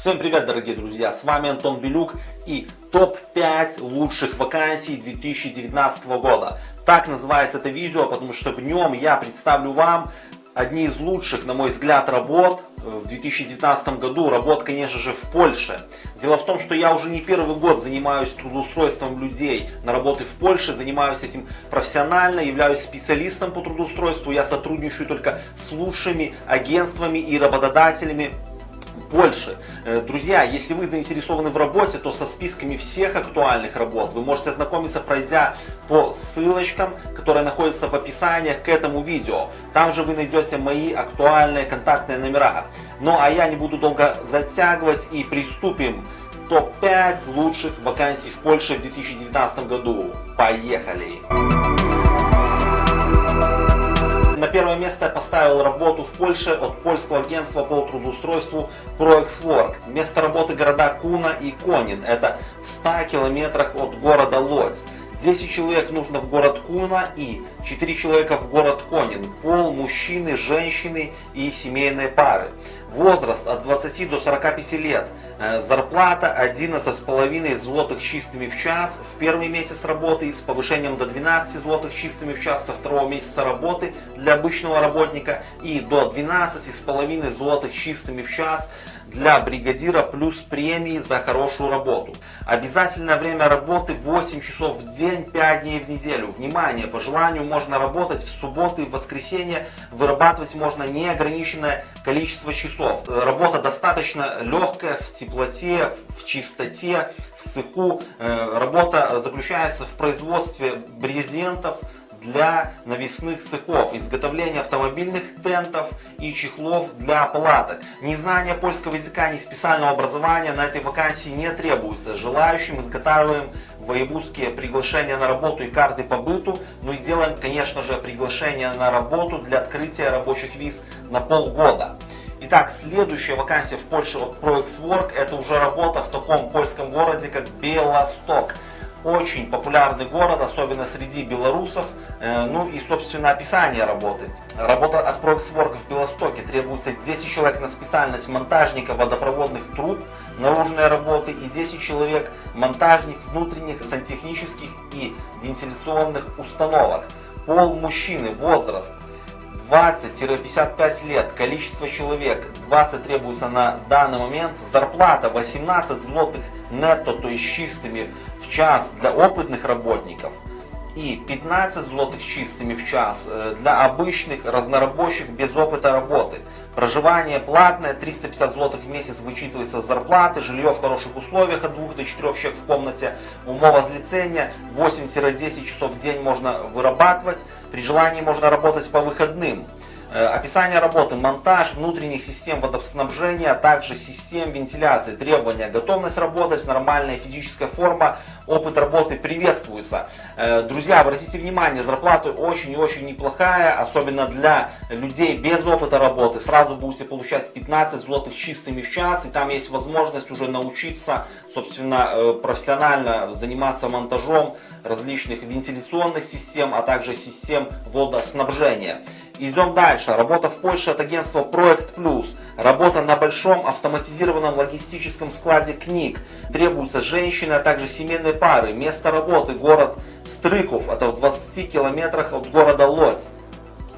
Всем привет, дорогие друзья! С вами Антон Белюк и топ-5 лучших вакансий 2019 года. Так называется это видео, потому что в нем я представлю вам одни из лучших, на мой взгляд, работ в 2019 году. Работ, конечно же, в Польше. Дело в том, что я уже не первый год занимаюсь трудоустройством людей на работы в Польше, занимаюсь этим профессионально, являюсь специалистом по трудоустройству. Я сотрудничаю только с лучшими агентствами и работодателями больше. Э, друзья, если вы заинтересованы в работе, то со списками всех актуальных работ вы можете ознакомиться, пройдя по ссылочкам, которые находятся в описании к этому видео. Там же вы найдете мои актуальные контактные номера. Ну а я не буду долго затягивать и приступим топ-5 лучших вакансий в Польше в 2019 году. Поехали! Первое место я поставил работу в Польше от польского агентства по трудоустройству ProExWork. Место работы города Куна и Конин. Это в 100 километрах от города Лодзь. 10 человек нужно в город Куна и 4 человека в город Конин. Пол, мужчины, женщины и семейные пары. Возраст от 20 до 45 лет. Э, зарплата 11,5 злотых чистыми в час в первый месяц работы и с повышением до 12 злотых чистыми в час со второго месяца работы для обычного работника и до 12,5 злотых чистыми в час для бригадира плюс премии за хорошую работу. Обязательное время работы 8 часов в день, 5 дней в неделю. Внимание, по желанию можно работать в субботы и воскресенье, вырабатывать можно неограниченное количество часов. Работа достаточно легкая, в теплоте, в чистоте, в цеху. Э, работа заключается в производстве брезентов, для навесных цехов, изготовления автомобильных тентов и чехлов для палаток. Ни знания польского языка, ни специального образования на этой вакансии не требуется. Желающим изготавливаем воевузские приглашения на работу и карты по быту, ну и делаем, конечно же, приглашение на работу для открытия рабочих виз на полгода. Итак, следующая вакансия в Польше от ProExWork, это уже работа в таком польском городе, как Белосток очень популярный город, особенно среди белорусов. Э, ну и, собственно, описание работы. Работа от Proxwork в Белостоке требуется 10 человек на специальность монтажника водопроводных труб, наружные работы и 10 человек монтажник внутренних сантехнических и вентиляционных установок. Пол мужчины, возраст 20-55 лет, количество человек 20 требуется на данный момент, зарплата 18 злотых нетто, то есть чистыми в час для опытных работников и 15 злотых чистыми в час э, для обычных разнорабочих без опыта работы. Проживание платное, 350 злотых в месяц вычитывается с зарплаты, жилье в хороших условиях от 2 до 4 человек в комнате, умова злицения 8-10 часов в день можно вырабатывать, при желании можно работать по выходным. Э, описание работы, монтаж внутренних систем водоснабжения, а также систем вентиляции, требования, готовность работать, нормальная физическая форма, опыт работы приветствуется. Э, друзья, обратите внимание, зарплата очень и очень неплохая, особенно для людей без опыта работы. Сразу будете получать 15 злотых чистыми в час, и там есть возможность уже научиться, собственно, э, профессионально заниматься монтажом различных вентиляционных систем, а также систем водоснабжения. Идем дальше. Работа в Польше от агентства Проект Плюс. Работа на большом автоматизированном логистическом складе книг. Требуются женщины, а также семейные пары. Место работы город Стрыков. Это в 20 километрах от города Лодзь.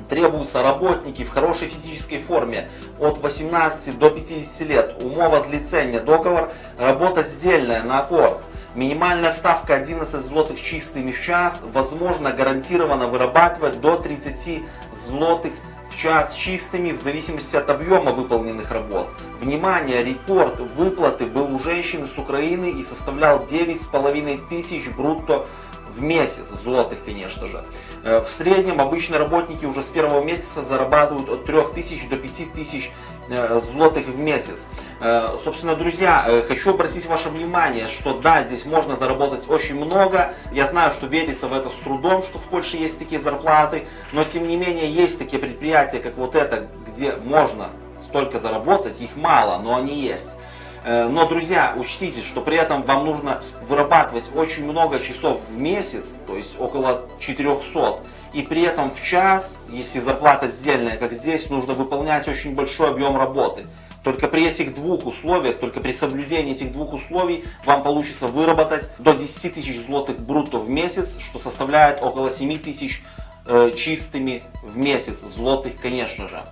Требуются работники в хорошей физической форме от 18 до 50 лет. Умова злицения. Договор. Работа сдельная на аккорд. Минимальная ставка 11 злотых чистыми в час, возможно гарантированно вырабатывать до 30 злотых в час чистыми в зависимости от объема выполненных работ. Внимание, рекорд выплаты был у женщины с Украины и составлял 9,5 тысяч брутто в месяц, злотых, конечно же. Э, в среднем обычные работники уже с первого месяца зарабатывают от 3000 до 5000 э, злотых в месяц. Э, собственно, друзья, хочу обратить ваше внимание, что да, здесь можно заработать очень много. Я знаю, что верится в это с трудом, что в Польше есть такие зарплаты, но тем не менее есть такие предприятия, как вот это, где можно столько заработать, их мало, но они есть. Э, но, друзья, учтите, что при этом вам нужно вырабатывать очень много часов в месяц, то есть около 400. И при этом в час, если зарплата сдельная, как здесь, нужно выполнять очень большой объем работы. Только при этих двух условиях, только при соблюдении этих двух условий вам получится выработать до 10 тысяч злотых брутто в месяц, что составляет около 7 тысяч э, чистыми в месяц злотых, конечно же.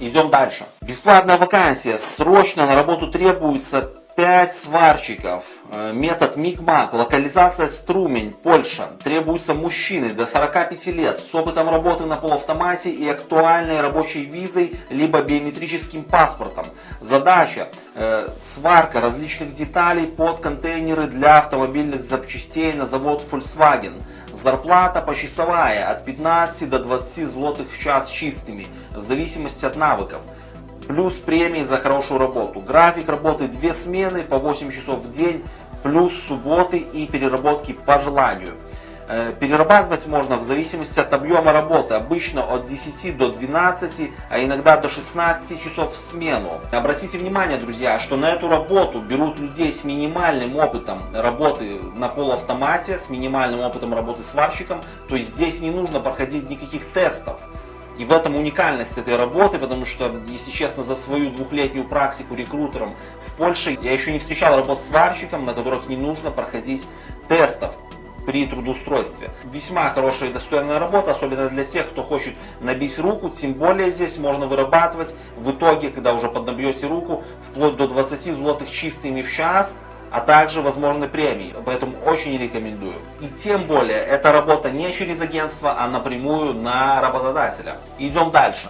Идем дальше. Бесплатная вакансия. Срочно на работу требуется 5 сварщиков. Э, метод МИГМАК, локализация Струмень, Польша. Требуются мужчины до 45 лет с опытом работы на полуавтомате и актуальной рабочей визой, либо биометрическим паспортом. Задача э, сварка различных деталей под контейнеры для автомобильных запчастей на завод Volkswagen. Зарплата почасовая от 15 до 20 злотых в час чистыми, в зависимости от навыков плюс премии за хорошую работу. График работы две смены по 8 часов в день, плюс субботы и переработки по желанию. Э, перерабатывать можно в зависимости от объема работы, обычно от 10 до 12, а иногда до 16 часов в смену. Обратите внимание, друзья, что на эту работу берут людей с минимальным опытом работы на полуавтомате, с минимальным опытом работы сварщиком, то есть здесь не нужно проходить никаких тестов. И в этом уникальность этой работы, потому что, если честно, за свою двухлетнюю практику рекрутером в Польше я еще не встречал работ сварщиком, на которых не нужно проходить тестов при трудоустройстве. Весьма хорошая и достойная работа, особенно для тех, кто хочет набить руку, тем более здесь можно вырабатывать в итоге, когда уже поднабьете руку, вплоть до 20 злотых чистыми в час, а также возможны премии. Поэтому очень рекомендую. И тем более, эта работа не через агентство, а напрямую на работодателя. Идем дальше.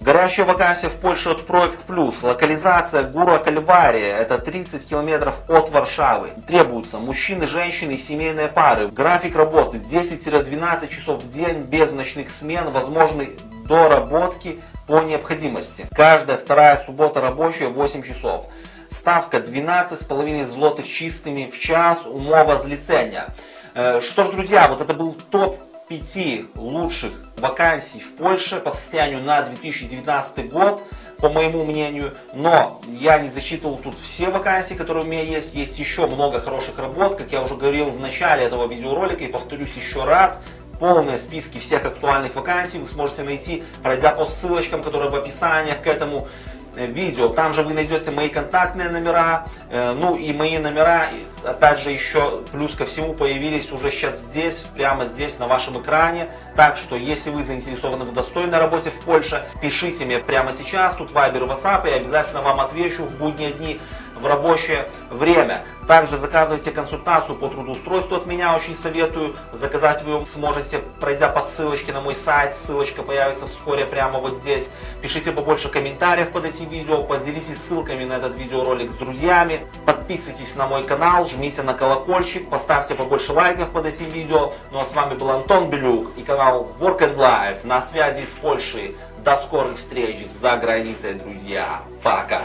Горящая вакансия в Польше от Проект Плюс. Локализация Гура Кальвария. Это 30 километров от Варшавы. Требуются мужчины, женщины и семейные пары. График работы 10-12 часов в день без ночных смен. Возможны доработки по необходимости. Каждая вторая суббота рабочая 8 часов. Ставка 12,5 злотых чистыми в час, умова злицения. Э, что ж, друзья, вот это был топ 5 лучших вакансий в Польше по состоянию на 2019 год по моему мнению. Но я не засчитывал тут все вакансии, которые у меня есть. Есть еще много хороших работ, как я уже говорил в начале этого видеоролика и повторюсь еще раз. Полные списки всех актуальных вакансий вы сможете найти, пройдя по ссылочкам, которые в описаниях к этому видео. Там же вы найдете мои контактные номера, ну и мои номера, опять же еще плюс ко всему появились уже сейчас здесь, прямо здесь на вашем экране. Так что, если вы заинтересованы в достойной работе в Польше, пишите мне прямо сейчас, тут Viber и WhatsApp, я обязательно вам отвечу в будние дни в рабочее время. Также заказывайте консультацию по трудоустройству от меня, очень советую. Заказать вы сможете, пройдя по ссылочке на мой сайт, ссылочка появится вскоре прямо вот здесь. Пишите побольше комментариев под этим видео, поделитесь ссылками на этот видеоролик с друзьями. Подписывайтесь на мой канал, жмите на колокольчик, поставьте побольше лайков под этим видео. Ну а с вами был Антон Белюк и канал Work and Life на связи с Польшей. До скорых встреч за границей, друзья. Пока!